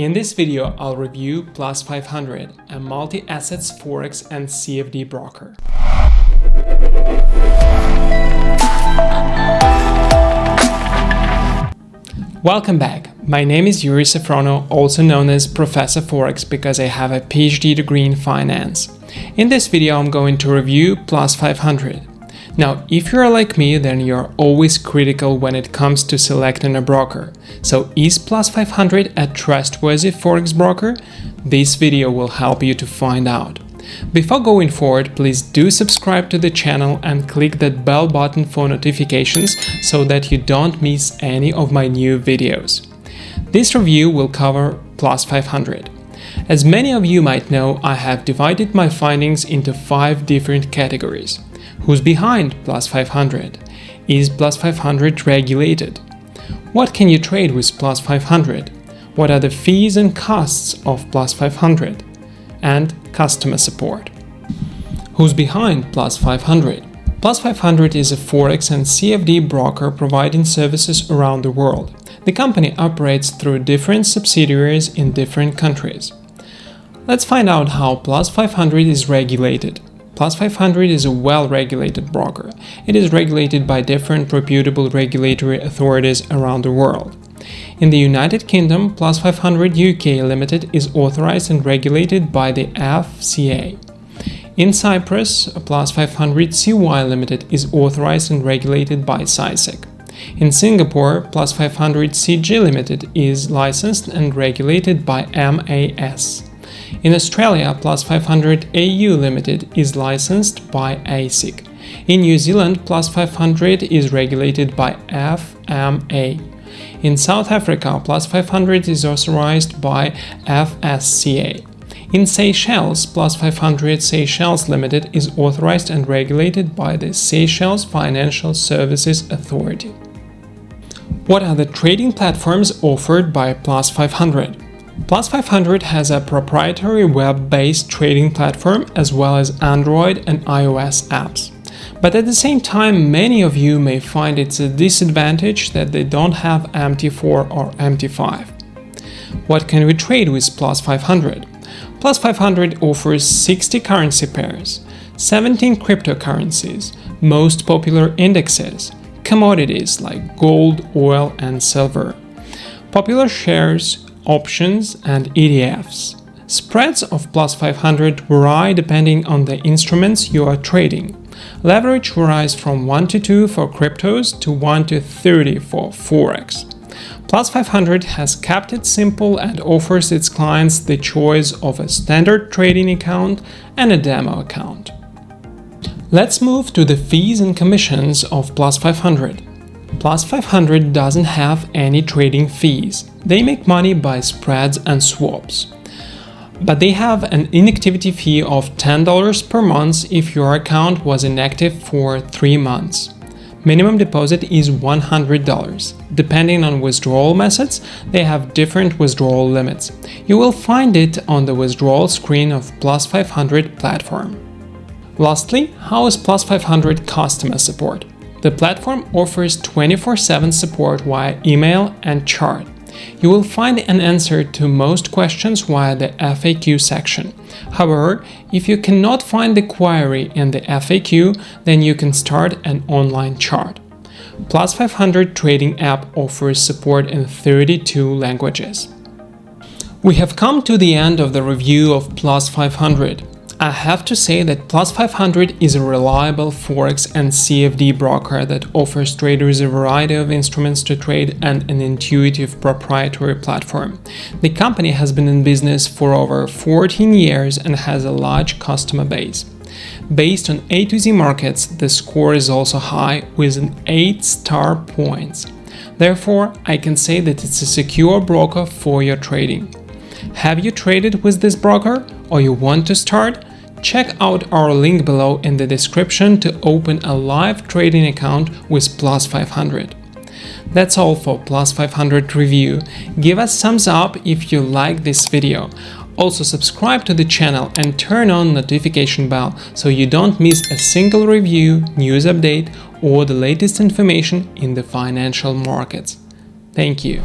In this video, I'll review Plus 500, a multi-assets Forex and CFD broker. Welcome back. My name is Yuri Safronov, also known as Professor Forex because I have a PhD degree in finance. In this video, I'm going to review Plus 500, now, if you're like me, then you're always critical when it comes to selecting a broker. So is Plus 500 a trustworthy Forex broker? This video will help you to find out. Before going forward, please do subscribe to the channel and click that bell button for notifications so that you don't miss any of my new videos. This review will cover Plus 500. As many of you might know, I have divided my findings into five different categories. Who's behind Plus 500? Is Plus 500 regulated? What can you trade with Plus 500? What are the fees and costs of Plus 500? And customer support. Who's behind Plus 500? Plus 500 is a Forex and CFD broker providing services around the world. The company operates through different subsidiaries in different countries. Let's find out how Plus 500 is regulated. Plus 500 is a well-regulated broker. It is regulated by different reputable regulatory authorities around the world. In the United Kingdom, Plus 500 UK Limited is authorized and regulated by the FCA. In Cyprus, Plus 500 CY Limited is authorized and regulated by CySEC. In Singapore, Plus 500 SG Limited is licensed and regulated by MAS. In Australia, Plus 500 AU Limited is licensed by ASIC. In New Zealand, Plus 500 is regulated by FMA. In South Africa, Plus 500 is authorized by FSCA. In Seychelles, Plus 500 Seychelles Limited is authorized and regulated by the Seychelles Financial Services Authority. What are the trading platforms offered by Plus 500? Plus 500 has a proprietary web-based trading platform as well as Android and iOS apps. But at the same time, many of you may find it's a disadvantage that they don't have MT4 or MT5. What can we trade with Plus 500? Plus 500 offers 60 currency pairs, 17 cryptocurrencies, most popular indexes, commodities like gold, oil and silver, popular shares, options, and ETFs. Spreads of plus 500 vary depending on the instruments you are trading. Leverage varies from 1 to 2 for cryptos to 1 to 30 for Forex. Plus 500 has kept it simple and offers its clients the choice of a standard trading account and a demo account. Let's move to the fees and commissions of Plus 500. Plus 500 doesn't have any trading fees. They make money by spreads and swaps. But they have an inactivity fee of $10 per month if your account was inactive for 3 months. Minimum deposit is $100. Depending on withdrawal methods, they have different withdrawal limits. You will find it on the withdrawal screen of Plus 500 platform. Lastly, how is Plus 500 customer support? The platform offers 24-7 support via email and chat. You will find an answer to most questions via the FAQ section. However, if you cannot find the query in the FAQ, then you can start an online chat. Plus 500 trading app offers support in 32 languages. We have come to the end of the review of Plus 500. I have to say that Plus 500 is a reliable Forex and CFD broker that offers traders a variety of instruments to trade and an intuitive proprietary platform. The company has been in business for over 14 years and has a large customer base. Based on A to Z markets, the score is also high with an 8 star points. Therefore, I can say that it's a secure broker for your trading. Have you traded with this broker or you want to start? Check out our link below in the description to open a live trading account with Plus 500. That's all for Plus 500 review. Give us thumbs up if you like this video. Also subscribe to the channel and turn on notification bell so you don't miss a single review, news update or the latest information in the financial markets. Thank you.